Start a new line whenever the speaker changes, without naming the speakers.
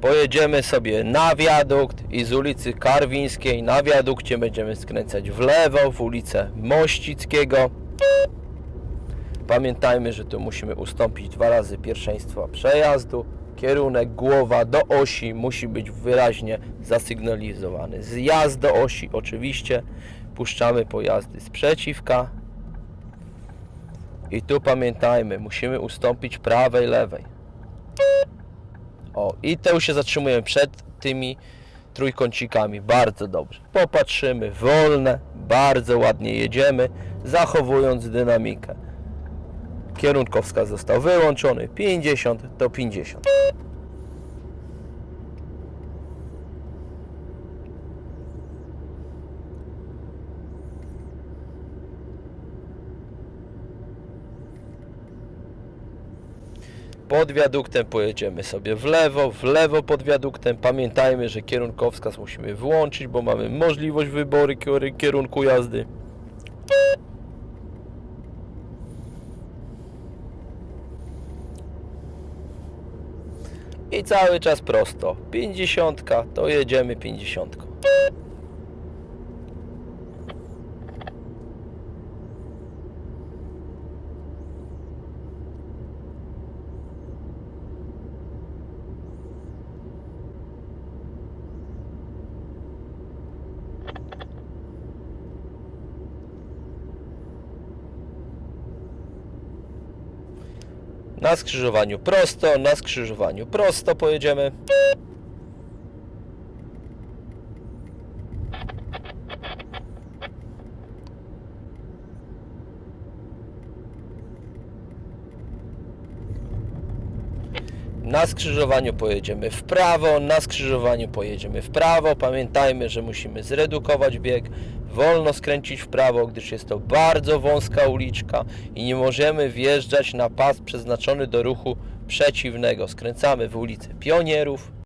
Pojedziemy sobie na wiadukt i z ulicy Karwińskiej na wiadukcie będziemy skręcać w lewo w ulicę Mościckiego. Pamiętajmy, że tu musimy ustąpić dwa razy pierwszeństwa przejazdu. Kierunek głowa do osi musi być wyraźnie zasygnalizowany. Zjazd do osi oczywiście. Puszczamy pojazdy z przeciwka. I tu pamiętajmy, musimy ustąpić prawej, lewej. O, i już się zatrzymujemy przed tymi trójkącikami. Bardzo dobrze. Popatrzymy, wolne, bardzo ładnie jedziemy, zachowując dynamikę. Kierunkowskaz został wyłączony. 50 to 50. Pod wiaduktem pojedziemy sobie w lewo, w lewo pod wiaduktem. Pamiętajmy, że kierunkowskaz musimy włączyć, bo mamy możliwość wyboru kieru- kierunku jazdy. I cały czas prosto. 50 to jedziemy 50. Na skrzyżowaniu prosto, na skrzyżowaniu prosto pojedziemy. Na skrzyżowaniu pojedziemy w prawo, na skrzyżowaniu pojedziemy w prawo. Pamiętajmy, że musimy zredukować bieg, wolno skręcić w prawo, gdyż jest to bardzo wąska uliczka i nie możemy wjeżdżać na pas przeznaczony do ruchu przeciwnego. Skręcamy w ulicę Pionierów.